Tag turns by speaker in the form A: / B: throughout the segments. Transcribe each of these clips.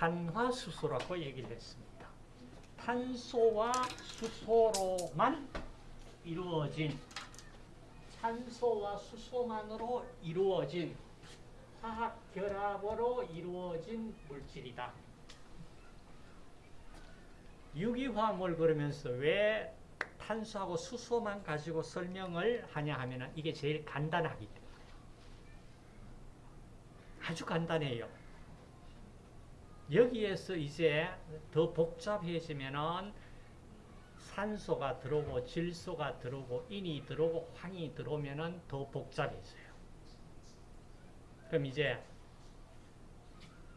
A: 탄화수소라고 얘기를 했습니다. 탄소와 수소로만 이루어진 탄소와 수소만으로 이루어진 화학 결합으로 이루어진 물질이다. 유기화합물 그러면서 왜 탄소하고 수소만 가지고 설명을 하냐 하면 이게 제일 간단하기 때문에 아주 간단해요. 여기에서 이제 더 복잡해지면은 산소가 들어오고 질소가 들어오고 인이 들어오고 황이 들어오면은 더 복잡해져요. 그럼 이제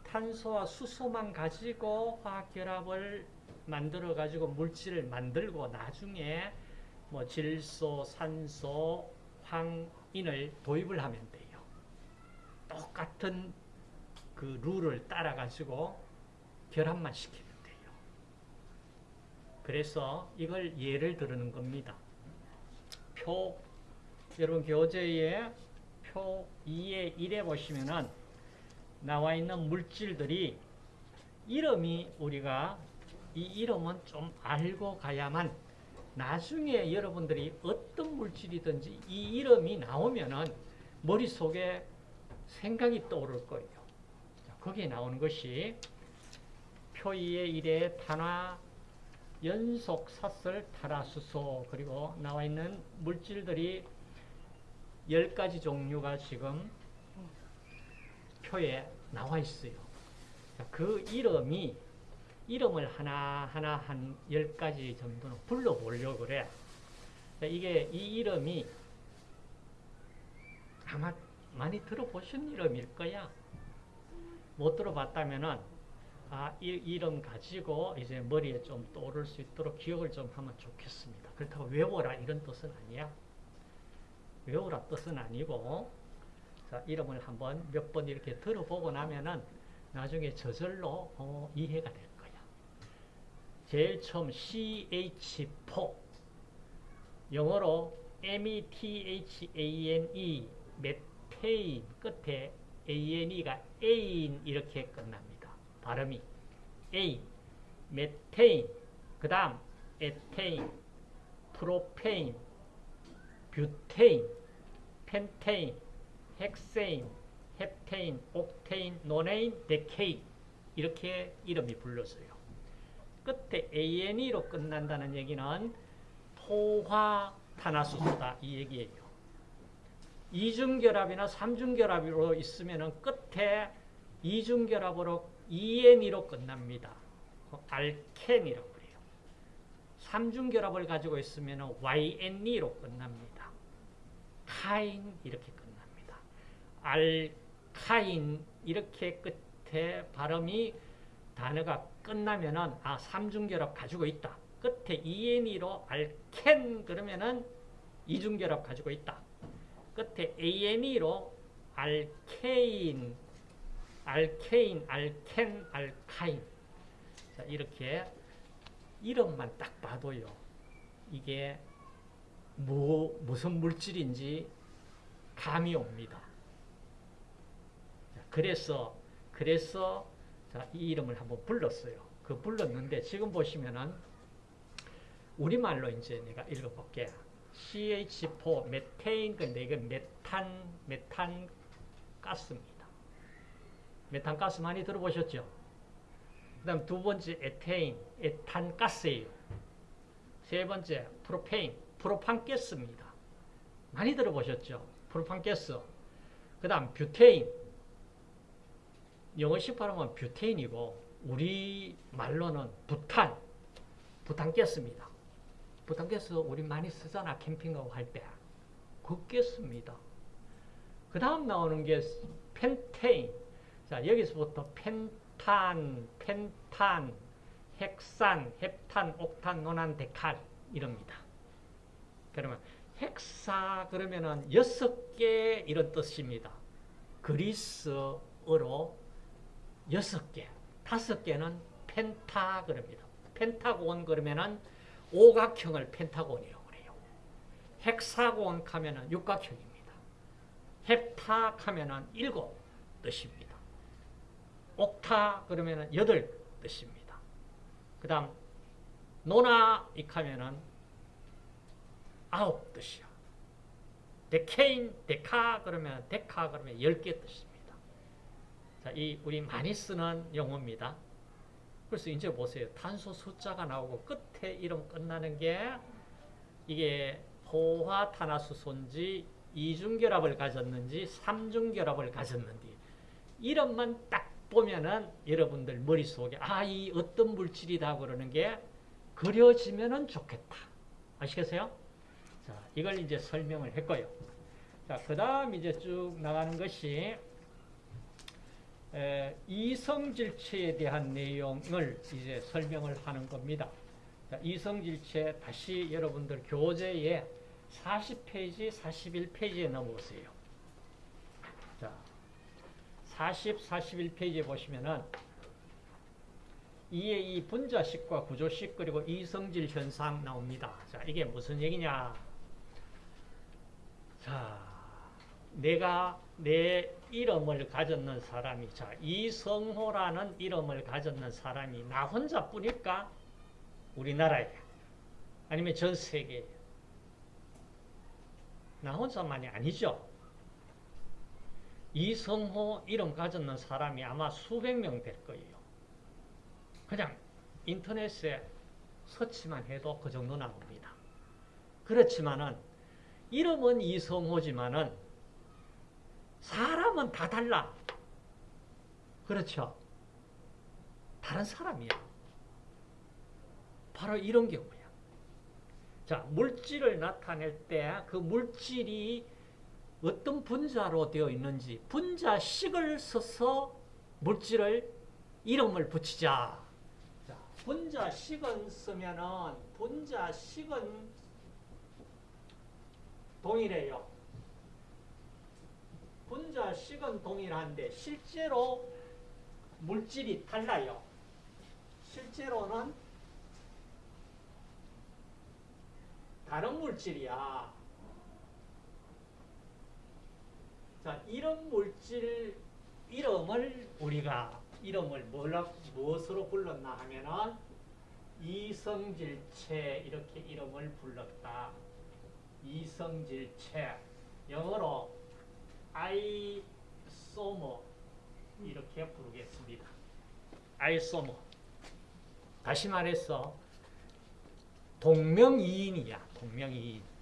A: 탄소와 수소만 가지고 화학 결합을 만들어 가지고 물질을 만들고 나중에 뭐 질소, 산소, 황인을 도입을 하면 돼요. 똑같은 그 룰을 따라 가지고 결합만 시키면 돼요. 그래서 이걸 예를 들는 겁니다. 표 여러분 교재에 표 2의 1에 보시면은 나와 있는 물질들이 이름이 우리가 이 이름은 좀 알고 가야만 나중에 여러분들이 어떤 물질이든지 이 이름이 나오면은 머릿속에 생각이 떠오를 거예요. 거기에 나오는 것이 표2의 1의 탄화 연속 사슬 탄화수소 그리고 나와 있는 물질들이 10가지 종류가 지금 표에 나와 있어요. 그 이름이 이름을 하나하나 한 10가지 정도는 불러보려고 그래. 이게 이 이름이 아마 많이 들어보신 이름일 거야. 못 들어봤다면은 아, 이 이름 가지고 이제 머리에 좀 떠오를 수 있도록 기억을 좀 하면 좋겠습니다. 그렇다고 외워라 이런 뜻은 아니야. 외우라 뜻은 아니고 자, 이름을 한번 몇 번 이렇게 들어보고 나면은 나중에 저절로 어, 이해가 될 거야. 제일 처음 CH4 영어로 METHANE 메테인 끝에 ANE가 에인 이렇게 끝납니다. 발음이 에인, 메테인, 그 다음 에테인, 프로페인, 뷰테인, 펜테인, 헥세인, 헵테인, 옥테인, 노네인, 데케인 이렇게 이름이 불러서요. 끝에 ANE로 끝난다는 얘기는 포화탄화수소다 이 얘기예요. 이중결합이나 삼중결합으로 있으면 끝에 이중결합으로 ENE로 끝납니다. 알켄이라고 그래요. 삼중결합을 가지고 있으면 YNE로 끝납니다. 카인 이렇게 끝납니다. 알카인 이렇게 끝에 발음이 단어가 끝나면은 아 삼중결합 가지고 있다. 끝에 ENE로 알켄 그러면은 이중결합 가지고 있다. 끝에 ANE로 알케인, 알케인, 알켄, 알카인. 자, 이렇게 이름만 딱 봐도요. 이게 뭐, 무슨 물질인지 감이 옵니다. 자, 그래서, 그래서 자, 이 이름을 한번 불렀어요. 그 불렀는데 지금 보시면은 우리말로 이제 내가 읽어볼게요. CH4 메테인 근데 이게 메탄 메탄 가스입니다. 메탄 가스 많이 들어보셨죠? 그 다음 두 번째 에테인 에탄 가스예요. 세 번째 프로페인 프로판 가스입니다. 많이 들어보셨죠? 프로판 가스. 그 다음 뷰테인 영어식 발음은 뷰테인이고 우리 말로는 부탄 부탄 가스입니다. 부탄가스 우리 많이 쓰잖아 캠핑 가고 할 때. 그게 씁니다. 그 다음 나오는 게 펜테인. 자 여기서부터 펜탄, 펜탄, 헥산, 헵탄, 옥탄, 노난, 데칼 이럽니다. 그러면 헥사 그러면은 여섯 개 이런 뜻입니다. 그리스어로 여섯 개, 다섯 개는 펜타 그럽니다. 펜타곤 그러면은 오각형을 펜타곤이라고 그래요. 헥사곤 하면은 육각형입니다. 헵탁 하면은 일곱 뜻입니다. 옥타 그러면은 여덟 뜻입니다. 그 다음 노나 익 하면은 아홉 뜻이야. 데케인, 데카 그러면 데카 그러면 열 개 뜻입니다. 자, 이 우리 많이 쓰는 용어입니다. 그래서 이제 보세요. 탄소 숫자가 나오고 끝에 이름 끝나는 게 이게 포화탄화수소인지 이중결합을 가졌는지 삼중결합을 가졌는지 이름만 딱 보면은 여러분들 머릿속에 아, 이 어떤 물질이다 그러는 게 그려지면은 좋겠다. 아시겠어요? 자, 이걸 이제 설명을 했고요. 자, 그 다음 이제 쭉 나가는 것이 에, 이성질체에 대한 내용을 이제 설명을 하는 겁니다. 자, 이성질체 다시 여러분들 교재에 40페이지, 41페이지에 넘어오세요. 자, 40, 41페이지에 보시면은 이에 이 분자식과 구조식 그리고 이성질 현상 나옵니다. 자, 이게 무슨 얘기냐? 자, 내가 내 이름을 가졌는 사람이 자, 이성호라는 이름을 가졌는 사람이 나 혼자뿐일까? 우리나라에 아니면 전 세계에 나 혼자만이 아니죠. 이성호 이름 가졌는 사람이 아마 수백 명 될 거예요. 그냥 인터넷에 서치만 해도 그 정도 나옵니다. 그렇지만은 이름은 이성호지만은 사람은 다 달라. 그렇죠? 다른 사람이야. 바로 이런 경우야. 자, 물질을 나타낼 때 그 물질이 어떤 분자로 되어 있는지 분자식을 써서 물질을 이름을 붙이자. 자, 분자식은 쓰면은 분자식은 동일해요. 분자식은 동일한데 실제로 물질이 달라요. 실제로는 다른 물질이야. 자, 이런 물질 이름을 우리가 이름을 뭐라, 무엇으로 불렀나 하면은 이성질체 이렇게 이름을 불렀다. 이성질체 영어로 아이소모 이렇게 부르겠습니다. 아이소모 다시 말해서 동명이인이야. 동명이인.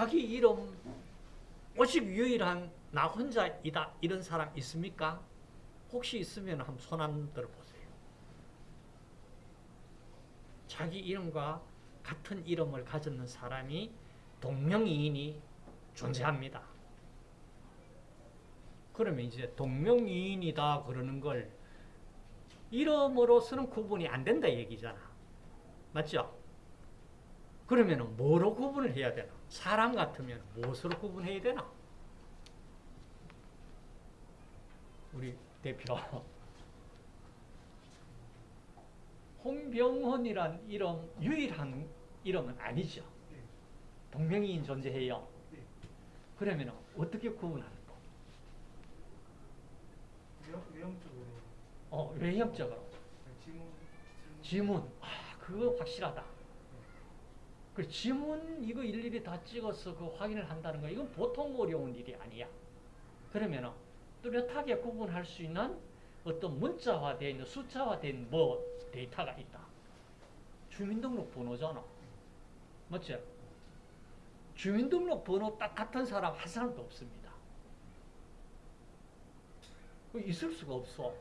A: 자기 이름 오직 유일한 나 혼자이다 이런 사람 있습니까? 혹시 있으면 한번 손 한번 들어보세요. 자기 이름과 같은 이름을 가졌는 사람이 동명이인이 존재합니다. 그러면 이제 동명이인이다 그러는 걸 이름으로서는 구분이 안 된다 얘기잖아. 맞죠? 그러면 뭐로 구분을 해야 되나? 사람 같으면 무엇으로 구분해야 되나? 우리 대표 홍병헌이란 이름 유일한 이름은 아니죠. 동명이인 존재해요. 그러면 어떻게 구분하는 거?
B: 외형, 외형적으로
A: 어, 외형적으로.
B: 지문
A: 지문. 아, 그거 확실하다. 그 지문 이거 일일이 다 찍어서 그 확인을 한다는 거 이건 보통 어려운 일이 아니야. 그러면 뚜렷하게 구분할 수 있는 어떤 문자화되어 있는 숫자화된 뭐 데이터가 있다. 주민등록번호잖아. 맞지? 주민등록번호 딱 같은 사람 한 사람도 없습니다. 그 있을 수가 없어.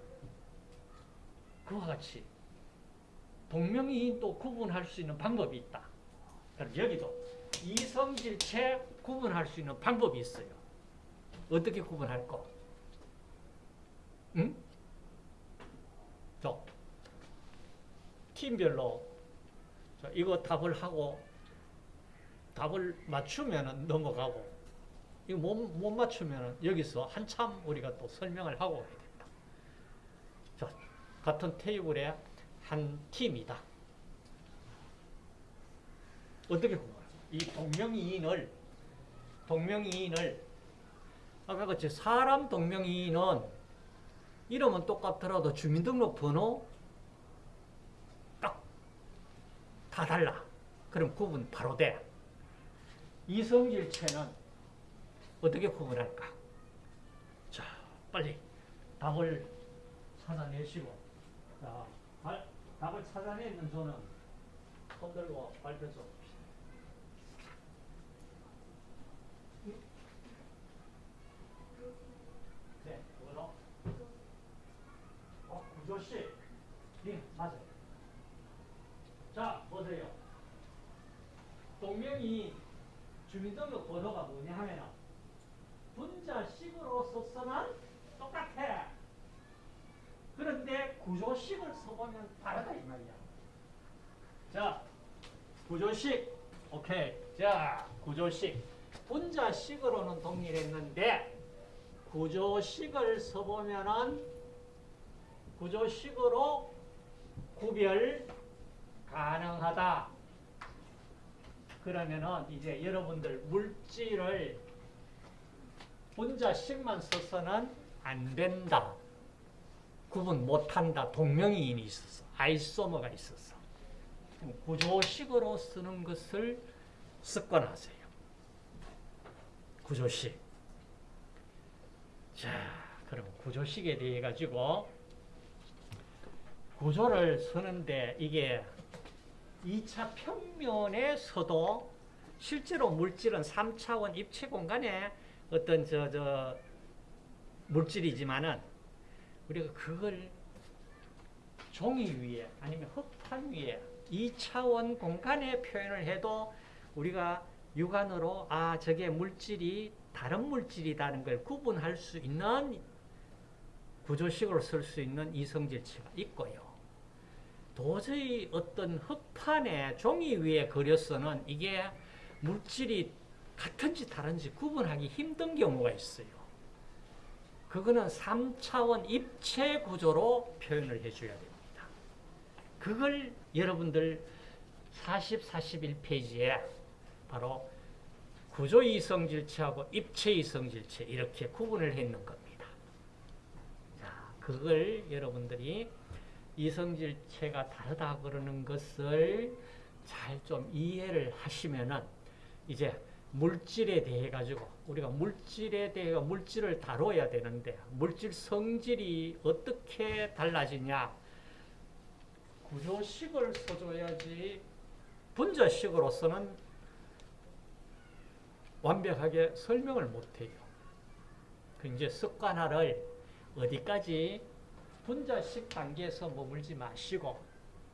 A: 그와 같이 동명이인 또 구분할 수 있는 방법이 있다. 그럼 여기도 이성질체 구분할 수 있는 방법이 있어요. 어떻게 구분할 거? 응? 저 팀별로 자, 이거 답을 하고 답을 맞추면 넘어가고 이거 못, 못 맞추면 여기서 한참 우리가 또 설명을 하고 해야 된다. 자, 같은 테이블에 한 팀이다. 어떻게 구분할까? 이 동명이인을 동명이인을 아까 그치 사람 동명이인은 이름은 똑같더라도 주민등록 번호 딱 다 달라. 그럼 구분 바로 돼. 이성질체는 어떻게 구분할까? 자, 빨리 답을 찾아내시고 자, 발- 답을 찾아내는 손은 손 들고 발표 좀 봅시다. 네, 그거로. 어, 구조씨. 네, 맞아요. 자, 보세요. 동명이 주민등록 번호가 뭐냐 하면은 분자식으로 써서는 똑같아. 그런데 구조식을 써보면 다르다 이 말이야. 자, 구조식. 오케이. 자, 구조식. 분자식으로는 동일했는데 구조식을 써보면은 구조식으로 구별 가능하다. 그러면은 이제 여러분들 물질을 분자식만 써서는 안 된다. 구분 못한다. 동명이인이 있어서 아이소머가 있어서 구조식으로 쓰는 것을 습관하세요. 구조식. 자, 그럼 구조식에 대해 가지고 구조를 쓰는데 이게 2차 평면에서도 실제로 물질은 3차원 입체 공간에 어떤 저, 저, 물질이지만은 우리가 그걸 종이 위에 아니면 흙판 위에 2차원 공간에 표현을 해도 우리가 육안으로 아, 저게 물질이 다른 물질이라는 걸 구분할 수 있는 구조식으로 쓸 수 있는 이성질체가 있고요. 도저히 어떤 흙판에 종이 위에 그려서는 이게 물질이 같은지 다른지 구분하기 힘든 경우가 있어요. 그거는 3차원 입체 구조로 표현을 해줘야 됩니다. 그걸 여러분들 40, 41페이지에 바로 구조 이성질체하고 입체 이성질체 이렇게 구분을 했는 겁니다. 자, 그걸 여러분들이 이성질체가 다르다 그러는 것을 잘 좀 이해를 하시면은 이제 물질에 대해 가지고 우리가 물질에 대해 물질을 다뤄야 되는데 물질 성질이 어떻게 달라지냐 구조식을 써줘야지 분자식으로서는 완벽하게 설명을 못해요. 그 이제 습관화를 어디까지 분자식 단계에서 머물지 마시고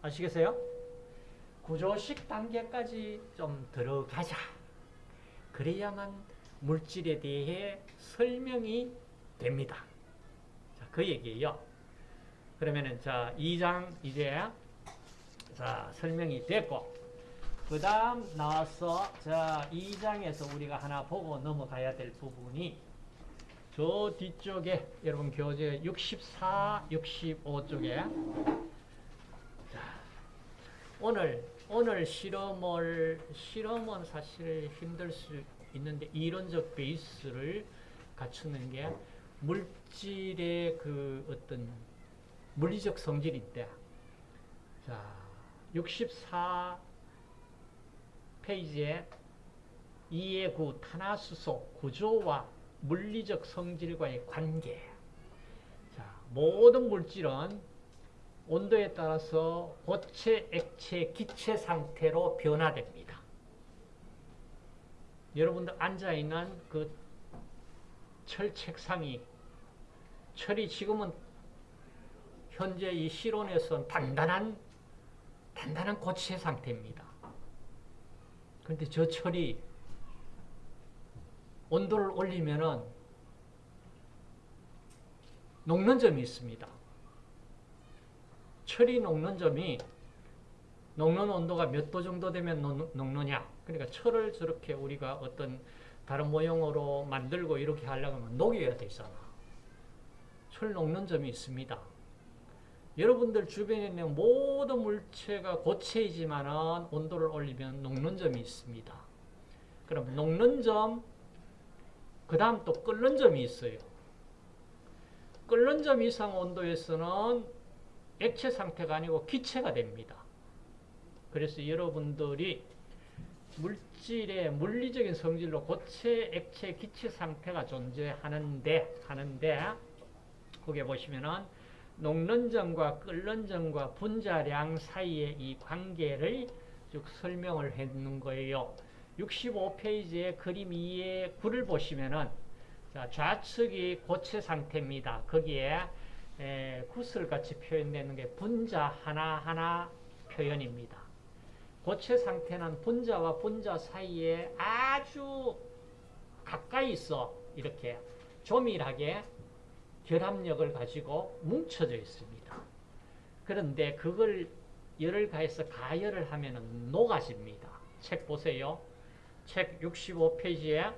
A: 아시겠어요? 구조식 단계까지 좀 들어가자. 그래야만 물질에 대해 설명이 됩니다. 자, 그 얘기예요. 그러면은 자, 2장 이제 자, 설명이 됐고 그다음 나와서 자, 2장에서 우리가 하나 보고 넘어가야 될 부분이 저 뒤쪽에 여러분 교재 64, 65쪽에. 자, 오늘 오늘 실험을 실험은 사실 힘들 수 있는데 이론적 베이스를 갖추는 게 물질의 그 어떤 물리적 성질인데 자, 64 페이지에 2의 9 탄화수소 구조와 물리적 성질과의 관계. 자, 모든 물질은 온도에 따라서 고체, 액체, 기체 상태로 변화됩니다. 여러분들 앉아있는 그 철 책상이 철이 지금은 현재 이 실온에서는 단단한 단단한 고체 상태입니다. 그런데 저 철이 온도를 올리면은 녹는 점이 있습니다. 철이 녹는 점이 녹는 온도가 몇 도 정도 되면 녹- 녹느냐. 그러니까 철을 저렇게 우리가 어떤 다른 모형으로 만들고 이렇게 하려고 하면 녹여야 되잖아. 철 녹는 점이 있습니다. 여러분들 주변에 있는 모든 물체가 고체이지만 온도를 올리면 녹는 점이 있습니다. 그럼 녹는 점, 그 다음 또 끓는 점이 있어요. 끓는 점 이상 온도에서는 액체 상태가 아니고 기체가 됩니다. 그래서 여러분들이 물질의 물리적인 성질로 고체, 액체, 기체 상태가 존재하는데 하는데 거기에 보시면은 녹는 점과 끓는 점과 분자량 사이의 이 관계를 쭉 설명을 했는 거예요. 65페이지의 그림 2의 9를 보시면은 자, 좌측이 고체 상태입니다. 거기에 에, 구슬 같이 표현되는 게 분자 하나하나 표현입니다. 고체 상태는 분자와 분자 사이에 아주 가까이 있어 이렇게 조밀하게 결합력을 가지고 뭉쳐져 있습니다. 그런데 그걸 열을 가해서 가열을 하면 녹아집니다. 책 보세요. 책 65페이지에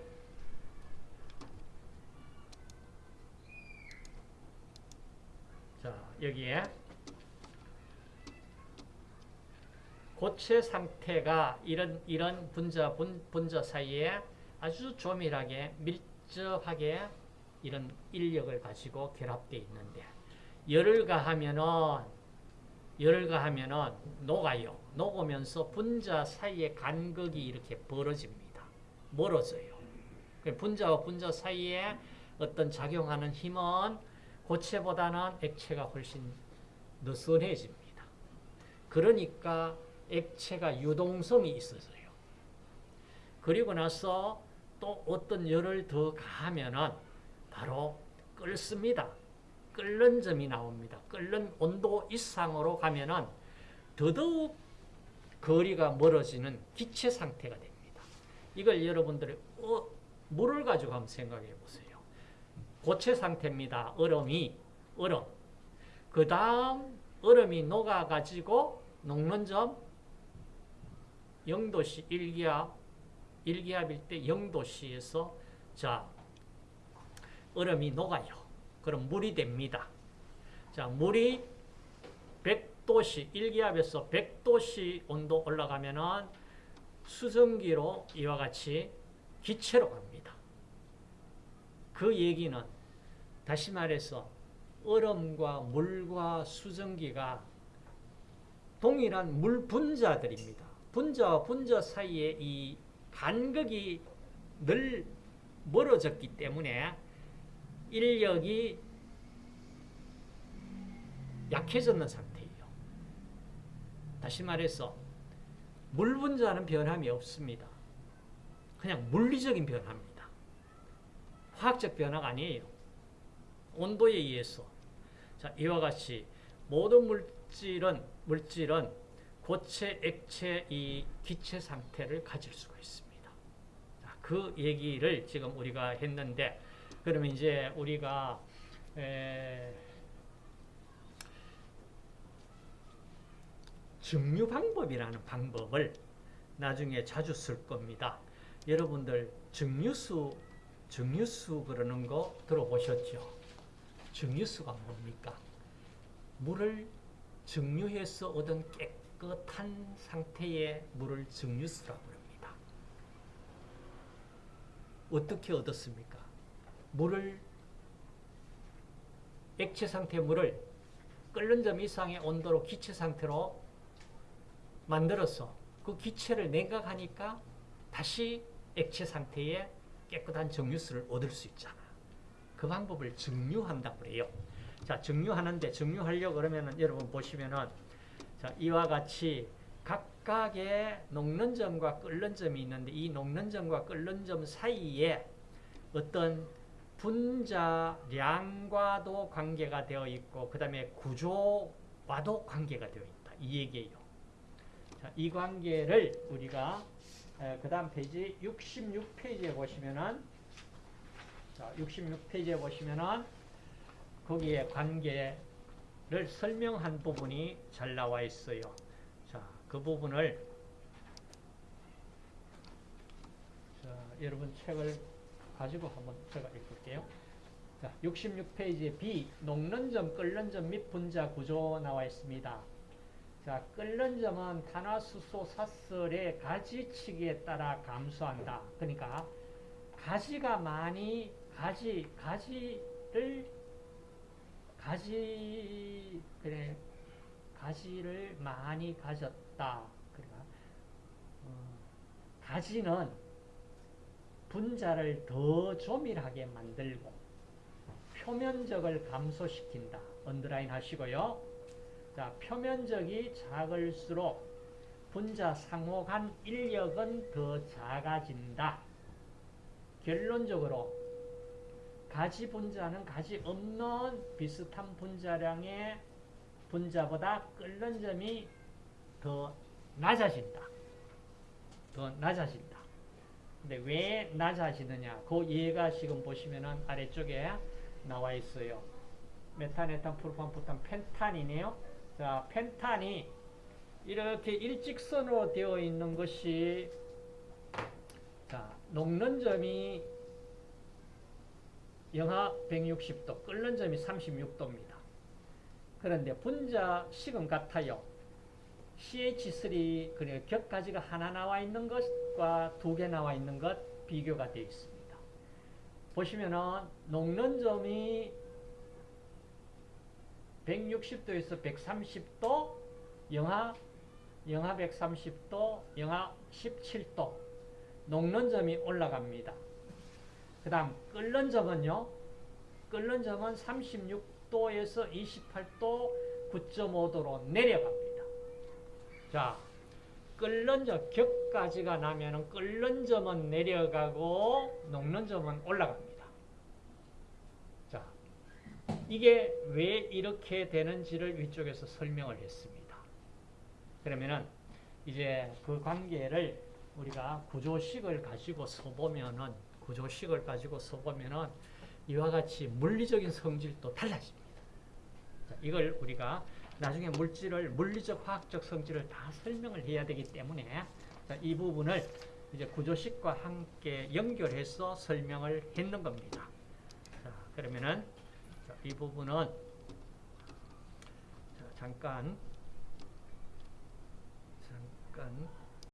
A: 자 여기에 고체 상태가 이런 이런 분자 분, 분자 사이에 아주 조밀하게 밀접하게 이런 인력을 가지고 결합되어 있는데 열을 가하면은 열을 가하면은 녹아요. 녹으면서 분자 사이의 간극이 이렇게 벌어집니다. 멀어져요. 그 분자와 분자 사이에 어떤 작용하는 힘은 고체보다는 액체가 훨씬 느슨해집니다. 그러니까 액체가 유동성이 있어져요. 그리고 나서 또 어떤 열을 더 가하면은 바로 끓습니다. 끓는 점이 나옵니다. 끓는 온도 이상으로 가면은 더더욱 거리가 멀어지는 기체 상태가 됩니다. 이걸 여러분들이 어, 물을 가지고 한번 생각해 보세요. 고체 상태입니다. 얼음이 얼음. 그 다음 얼음이 녹아가지고 녹는 점 0도씨 1기압 1기압일 때 0도씨에서 자 얼음이 녹아요. 그럼 물이 됩니다. 자 물이 100도씨 1기압에서 100도씨 온도 올라가면은 수증기로 이와 같이 기체로 갑니다. 그 얘기는 다시 말해서 얼음과 물과 수증기가 동일한 물 분자들입니다. 분자와 분자 사이에 이 간극이 늘 멀어졌기 때문에 인력이 약해졌는 상태예요. 다시 말해서 물 분자는 변함이 없습니다. 그냥 물리적인 변화입니다. 화학적 변화가 아니에요. 온도에 의해서. 자, 이와 같이 모든 물질은 물질은 고체, 액체, 이 기체 상태를 가질 수가 있습니다. 자, 그 얘기를 지금 우리가 했는데 그러면 이제 우리가 에, 증류 방법이라는 방법을 나중에 자주 쓸 겁니다. 여러분들 증류수 증류수 그러는 거 들어보셨죠? 증류수가 뭡니까? 물을 증류해서 얻은 깨끗한 상태의 물을 증류수라고 합니다. 어떻게 얻었습니까? 물을 액체 상태의 물을 끓는 점 이상의 온도로 기체 상태로 만들어서 그 기체를 냉각하니까 다시 액체 상태의 깨끗한 정유수를 얻을 수 있잖아. 그 방법을 증류한다고 그래요. 자, 증류하는데 증류하려고 그러면은 여러분 보시면은 자, 이와 같이 각각의 녹는 점과 끓는 점이 있는데 이 녹는 점과 끓는 점 사이에 어떤 분자량과도 관계가 되어 있고 그 다음에 구조와도 관계가 되어 있다. 이 얘기예요. 자, 이 관계를 우리가 그 다음 페이지 66페이지에 보시면은 자, 66페이지에 보시면은 거기에 관계를 설명한 부분이 잘 나와 있어요. 자, 그 부분을 자, 여러분 책을 가지고 한번 제가 읽을게요. 자, 66페이지에 B, 녹는 점, 끓는 점 및 분자 구조 나와 있습니다. 자, 끓는 점은 탄화수소 사설의 가지치기에 따라 감소한다. 그러니까 가지가 많이 가지 가지를 가지 그래 가지를 많이 가졌다. 그러니까 어, 가지는 분자를 더 조밀하게 만들고 표면적을 감소시킨다. 언더라인 하시고요. 자, 표면적이 작을수록 분자 상호 간 인력은 더 작아진다. 결론적으로 가지 분자는 가지 없는 비슷한 분자량의 분자보다 끓는 점이 더 낮아진다. 더 낮아진다. 근데 왜 낮아지느냐? 그 예가 지금 보시면은 아래쪽에 나와 있어요. 메탄 에탄, 프로판, 부탄, 펜탄이네요. 자, 펜탄이 이렇게 일직선으로 되어 있는 것이 자, 녹는 점이 영하 160도, 끓는 점이 36도입니다. 그런데 분자 식은 같아요. CH3 그래 격가지가 하나 나와 있는 것과 두 개 나와 있는 것 비교가 되어 있습니다. 보시면은 녹는 점이 160도에서 130도, 영하 영하 130도, 영하 17도 녹는 점이 올라갑니다. 그 다음 끓는 점은요. 끓는 점은 36도에서 28도 9.5도로 내려갑니다. 자, 끓는 점 격까지가 나면은 끓는 점은 내려가고 녹는 점은 올라갑니다. 자, 이게 왜 이렇게 되는지를 위쪽에서 설명을 했습니다. 그러면은 이제 그 관계를 우리가 구조식을 가지고 써보면은 구조식을 가지고 써보면은 이와 같이 물리적인 성질도 달라집니다. 자, 이걸 우리가 나중에 물질을 물리적 화학적 성질을 다 설명을 해야 되기 때문에 자, 이 부분을 이제 구조식과 함께 연결해서 설명을 했는 겁니다. 자, 그러면은 자, 이 부분은 자, 잠깐 잠깐